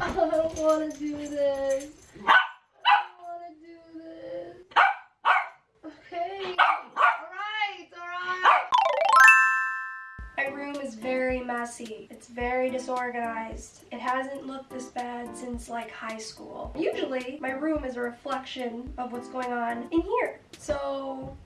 I don't want to do this. I don't want to do this. Okay. Alright, alright. My room is very messy. It's very disorganized. It hasn't looked this bad since like high school. Usually, my room is a reflection of what's going on in here. So,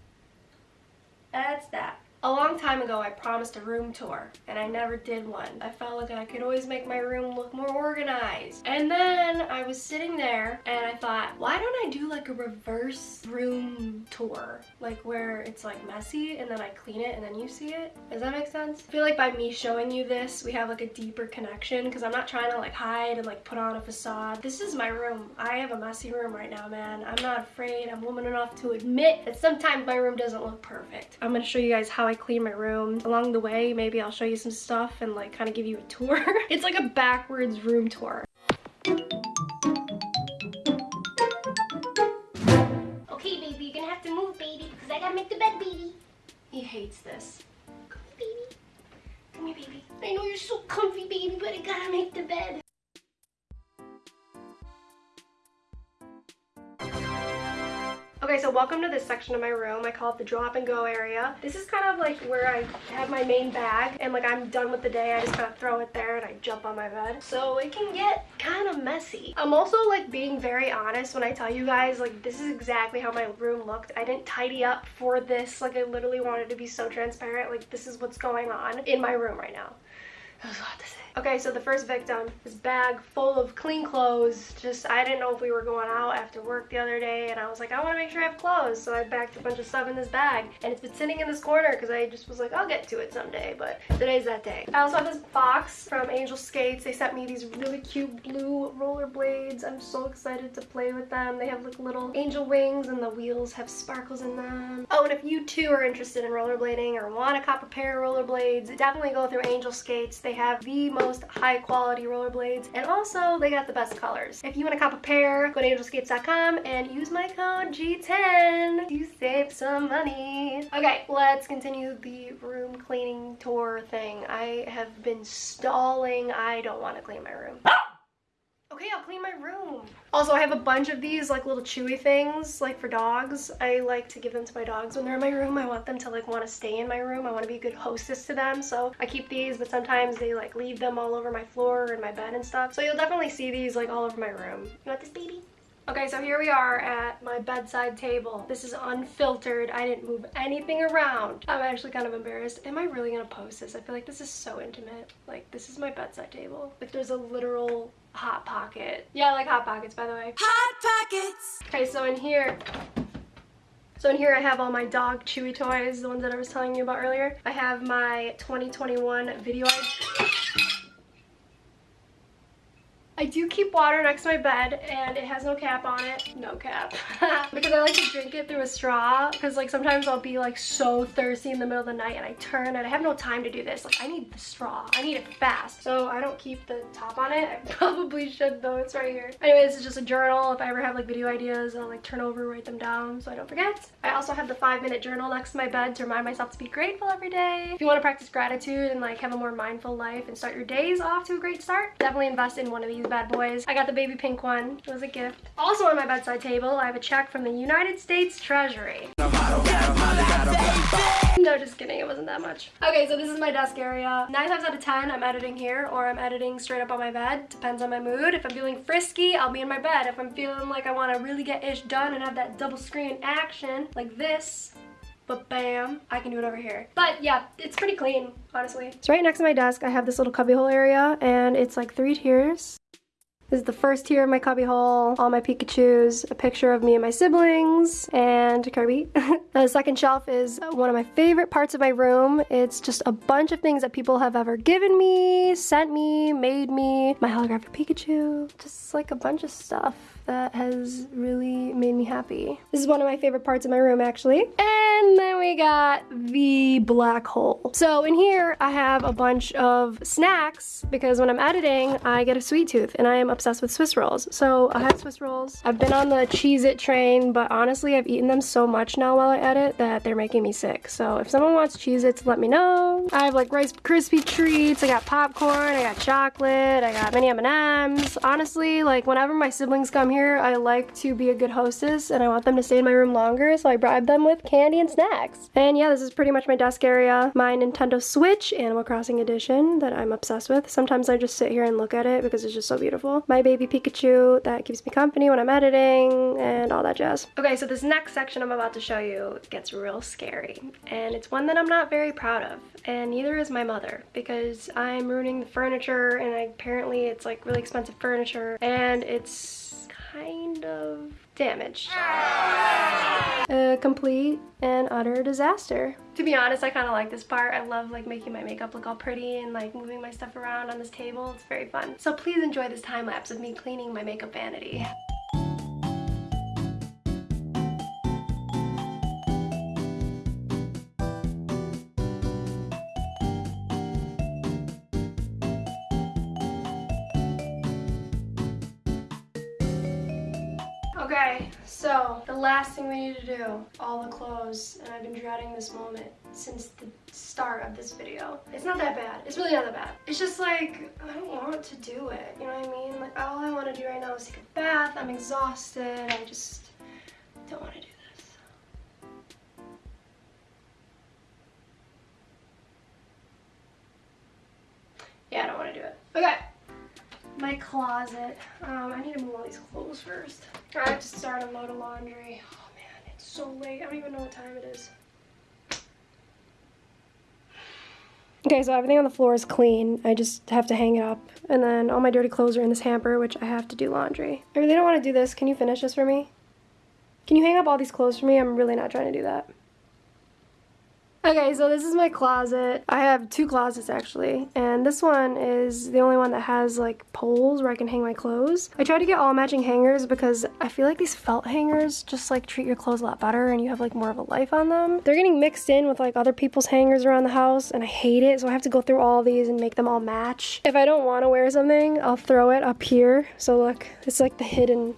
that's that. A long time ago, I promised a room tour, and I never did one. I felt like I could always make my room look more organized. And then I was sitting there, and I thought, why don't I do like a reverse room tour? Like where it's like messy, and then I clean it, and then you see it? Does that make sense? I feel like by me showing you this, we have like a deeper connection, because I'm not trying to like hide and like put on a facade. This is my room. I have a messy room right now, man. I'm not afraid. I'm woman enough to admit that sometimes my room doesn't look perfect. I'm gonna show you guys how I clean my room. Along the way, maybe I'll show you some stuff and like kind of give you a tour. it's like a backwards room tour. Okay, baby, you're gonna have to move, baby, because I gotta make the bed, baby. He hates this. Come here, baby. Come here, baby. I know you're so comfy, baby, but I gotta make the bed. Okay, so welcome to this section of my room. I call it the drop and go area. This is kind of like where I have my main bag and like I'm done with the day. I just kind of throw it there and I jump on my bed. So it can get kind of messy. I'm also like being very honest when I tell you guys like this is exactly how my room looked. I didn't tidy up for this. Like I literally wanted to be so transparent. Like this is what's going on in my room right now. That was a lot to say. Okay, so the first victim, this bag full of clean clothes. Just, I didn't know if we were going out after work the other day, and I was like, I want to make sure I have clothes. So I backed a bunch of stuff in this bag, and it's been sitting in this corner because I just was like, I'll get to it someday, but today's that day. I also have this box from Angel Skates. They sent me these really cute blue rollerblades. I'm so excited to play with them. They have like little angel wings, and the wheels have sparkles in them. Oh, and if you too are interested in rollerblading or want a cop a pair of rollerblades, definitely go through Angel Skates. They have the most high quality rollerblades and also they got the best colors. If you want to cop a pair, go to angelskates.com and use my code G10 to save some money. Okay, let's continue the room cleaning tour thing. I have been stalling. I don't want to clean my room. Okay, I'll clean my room. Also, I have a bunch of these like little chewy things like for dogs. I like to give them to my dogs when they're in my room. I want them to like want to stay in my room. I want to be a good hostess to them. So I keep these, but sometimes they like leave them all over my floor and my bed and stuff. So you'll definitely see these like all over my room. You want this baby? Okay, so here we are at my bedside table. This is unfiltered. I didn't move anything around. I'm actually kind of embarrassed. Am I really gonna post this? I feel like this is so intimate. Like, this is my bedside table. Like, there's a literal hot pocket. Yeah, I like hot pockets, by the way. Hot Pockets! Okay, so in here, so in here I have all my dog chewy toys, the ones that I was telling you about earlier. I have my 2021 video I do keep water next to my bed and it has no cap on it. No cap. because I like to drink it through a straw because like sometimes I'll be like so thirsty in the middle of the night and I turn and I have no time to do this. Like I need the straw. I need it fast. So I don't keep the top on it. I probably should though. It's right here. Anyway, this is just a journal. If I ever have like video ideas, I'll like turn over, write them down so I don't forget. I also have the five minute journal next to my bed to remind myself to be grateful every day. If you want to practice gratitude and like have a more mindful life and start your days off to a great start, definitely invest in one of these bad boys. I got the baby pink one. It was a gift. Also on my bedside table, I have a check from the United States Treasury. No, just kidding. It wasn't that much. Okay, so this is my desk area. Nine times out of 10, I'm editing here or I'm editing straight up on my bed. Depends on my mood. If I'm feeling frisky, I'll be in my bed. If I'm feeling like I want to really get ish done and have that double screen action like this, but bam, I can do it over here. But yeah, it's pretty clean, honestly. So right next to my desk, I have this little cubbyhole area and it's like three tiers. This is the first tier of my cubbyhole, all my Pikachus, a picture of me and my siblings, and Kirby. the second shelf is one of my favorite parts of my room. It's just a bunch of things that people have ever given me, sent me, made me, my holographic Pikachu, just like a bunch of stuff that has really made me happy. This is one of my favorite parts of my room actually. And then we got the black hole. So in here I have a bunch of snacks because when I'm editing I get a sweet tooth and I am obsessed with Swiss rolls. So I have Swiss rolls. I've been on the Cheez It train, but honestly, I've eaten them so much now while I edit that they're making me sick. So if someone wants Cheez Its, let me know. I have like Rice Krispie treats, I got popcorn, I got chocolate, I got mini M&Ms. Honestly, like whenever my siblings come here, I like to be a good hostess and I want them to stay in my room longer, so I bribe them with candy and snacks. And yeah, this is pretty much my desk area. My Nintendo Switch Animal Crossing edition that I'm obsessed with. Sometimes I just sit here and look at it because it's just so beautiful. My baby Pikachu that keeps me company when I'm editing and all that jazz. Okay, so this next section I'm about to show you gets real scary and it's one that I'm not very proud of and neither is my mother because I'm ruining the furniture and apparently it's like really expensive furniture and it's kind of damaged. A complete and utter disaster. To be honest, I kind of like this part. I love like making my makeup look all pretty and like moving my stuff around on this table. It's very fun. So please enjoy this time lapse of me cleaning my makeup vanity. Okay, so the last thing we need to do, all the clothes, and I've been dreading this moment since the start of this video. It's not that bad. It's really not that bad. It's just like, I don't want to do it, you know what I mean? Like, all I want to do right now is take a bath. I'm exhausted. I just don't want to do closet. Um, I need to move all these clothes first. I have to start a load of laundry. Oh man, it's so late. I don't even know what time it is. Okay, so everything on the floor is clean. I just have to hang it up. And then all my dirty clothes are in this hamper, which I have to do laundry. I really don't want to do this. Can you finish this for me? Can you hang up all these clothes for me? I'm really not trying to do that. Okay, so this is my closet. I have two closets actually, and this one is the only one that has like poles where I can hang my clothes. I tried to get all matching hangers because I feel like these felt hangers just like treat your clothes a lot better and you have like more of a life on them. They're getting mixed in with like other people's hangers around the house and I hate it, so I have to go through all these and make them all match. If I don't want to wear something, I'll throw it up here. So look, it's like the hidden,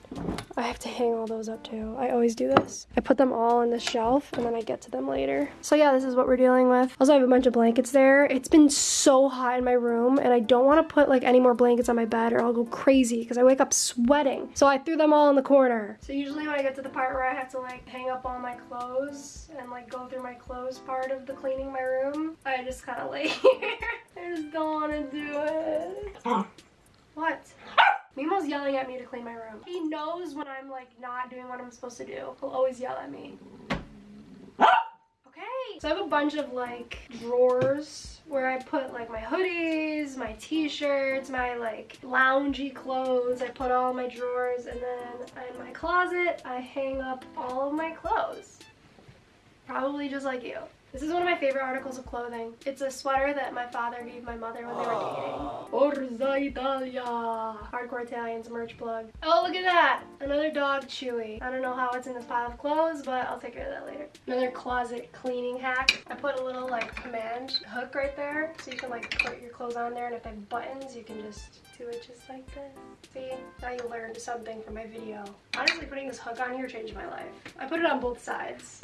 I have to hang all those up too. I always do this. I put them all in the shelf and then I get to them later. So yeah, this is what we're dealing with. Also, I have a bunch of blankets there. It's been so hot in my room and I don't want to put like any more blankets on my bed or I'll go crazy because I wake up sweating. So I threw them all in the corner. So usually when I get to the part where I have to like hang up all my clothes and like go through my clothes part of the cleaning my room, I just kind of lay here. I just don't want to do it. what? Mimo's yelling at me to clean my room. He knows when I'm like not doing what I'm supposed to do. He'll always yell at me. So I have a bunch of like drawers where I put like my hoodies, my t-shirts, my like loungy clothes. I put all my drawers and then in my closet I hang up all of my clothes. Probably just like you. This is one of my favorite articles of clothing. It's a sweater that my father gave my mother when they were dating. Forza Italia! Hardcore Italians merch plug. Oh, look at that! Another dog chewy. I don't know how it's in this pile of clothes, but I'll take care of that later. Another closet cleaning hack. I put a little like command hook right there, so you can like put your clothes on there, and if they have buttons, you can just do it just like this. See? Now you learned something from my video. Honestly, putting this hook on here changed my life. I put it on both sides.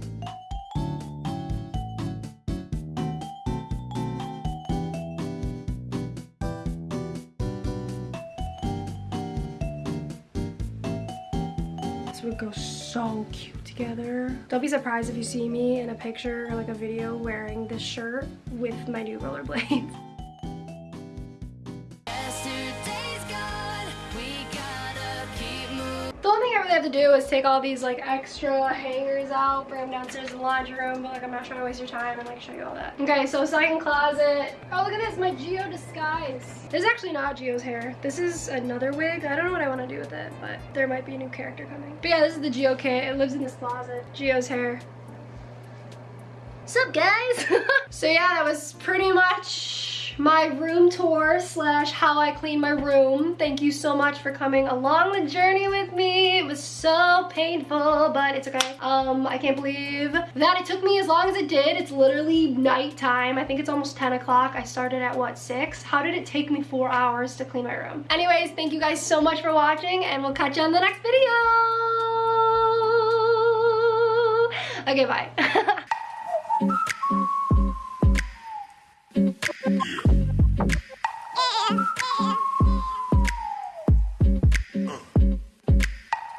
Would go so cute together. Don't be surprised if you see me in a picture or like a video wearing this shirt with my new rollerblades. to do is take all these like extra hangers out, bring them downstairs in the laundry room, but like I'm not trying to waste your time and like show you all that. Okay, so second closet. Oh, look at this, my Geo disguise. This is actually not Geo's hair. This is another wig. I don't know what I want to do with it, but there might be a new character coming. But yeah, this is the Geo kit. It lives in this closet. Geo's hair. What's up, guys? so yeah, that was pretty much my room tour slash how I clean my room. Thank you so much for coming along the journey with me. It was so painful, but it's okay. Um, I can't believe that it took me as long as it did. It's literally nighttime. I think it's almost 10 o'clock. I started at what, six? How did it take me four hours to clean my room? Anyways, thank you guys so much for watching and we'll catch you on the next video. Okay, bye.